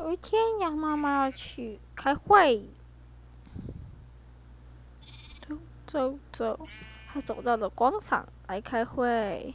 有一天羊妈妈要去开会。走走走。她走到了广场来开会。